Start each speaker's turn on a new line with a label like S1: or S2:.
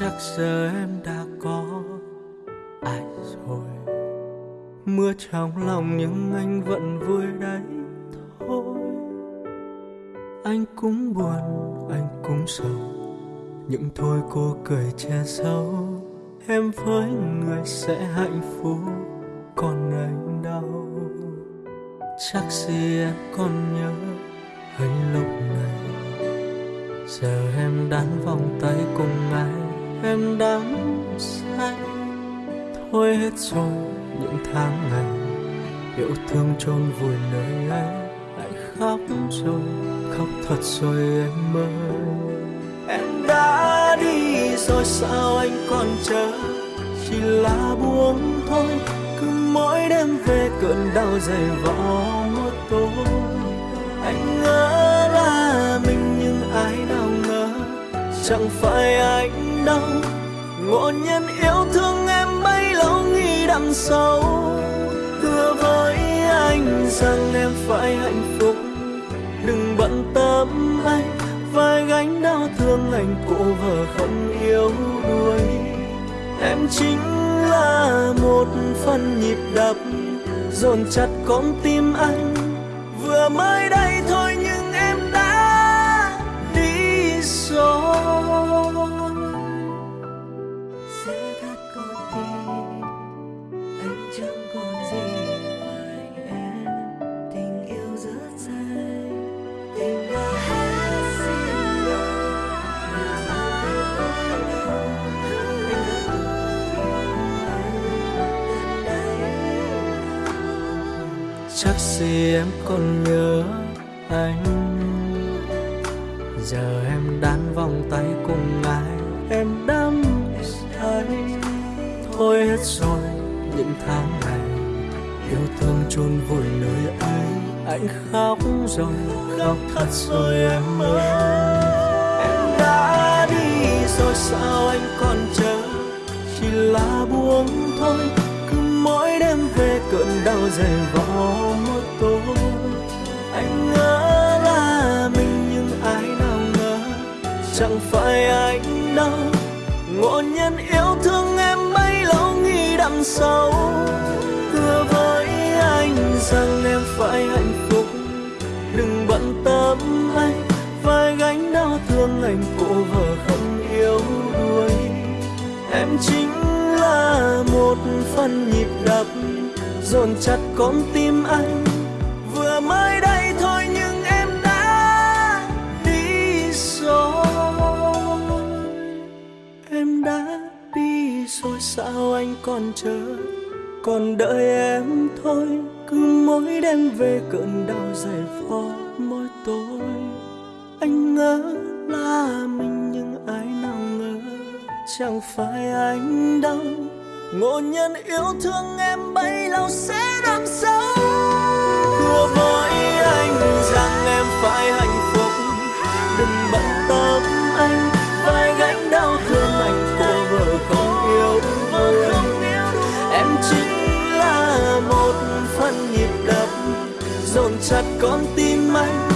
S1: chắc giờ em đã có ai rồi. Mưa trong lòng nhưng anh vẫn vui đấy thôi. Anh cũng buồn, anh cũng sầu. Những thôi cô cười che giấu. Em với người sẽ hạnh phúc, còn anh đau chắc gì em còn nhớ anh lúc này. Giờ em đắn vòng tay cùng ai? Em đắm say thôi hết rồi, những tháng ngày, yêu thương chôn vùi nơi ấy lại khóc rồi. Khóc thật rồi em ơi, em đã đi rồi, sao anh còn chờ? Chỉ là buông thôi, cứ mỗi đêm về cơn đau dày vò một tối anh ngỡ là mình nhưng ai nào ngờ, chẳng phải anh đau. Ngộ nhân yêu thương em bấy lâu nghĩ đằng sâu. Hứa với anh rằng em phải hạnh phúc. Đừng bận tâm anh, vai gánh đau thương anh, cô vợ không yêu đuối. Em chính là một phần nhịp đập, dồn chặt con tim anh. Vừa mới đây chắc gì em còn nhớ anh. Giờ em đan vòng tay cùng ai, em đắm say. Thôi hết rồi, những tháng ngày, yêu thương chôn vùi nơi ấy. Anh khóc rồi, khóc thật rồi em ơi. Em đã đi rồi, sao anh còn chờ? Chỉ là buông thôi cơn đau dày vò một tối anh ngỡ là mình nhưng ai nào ngờ, chẳng phải anh đâu. Ngộ nhân yêu thương em bấy lâu nghĩ đằng sâu hứa với anh rằng em phải hạnh phúc. Đừng bận tâm anh, vai gánh đau thương anh cô vợ không yêu đuối. Em chính là một phần nhịp đập dồn chặt con tim anh. Vừa mới đây thôi nhưng em đã đi rồi. Em đã đi rồi, sao anh còn chờ? Còn đợi em thôi, cứ mỗi đêm về cơn đau dày vò mỗi tối. Anh ngỡ là mình nhưng ai nào ngờ, chẳng phải anh đâu ngộ nhân yêu thương em bấy lâu sẽ đắm sâu. Hứa với anh rằng em phải hạnh phúc. Đừng bận tâm anh, vai gánh đau thương anh, cô vợ không yêu đuối em chính là một phần nhịp đập, dồn chặt con tim anh.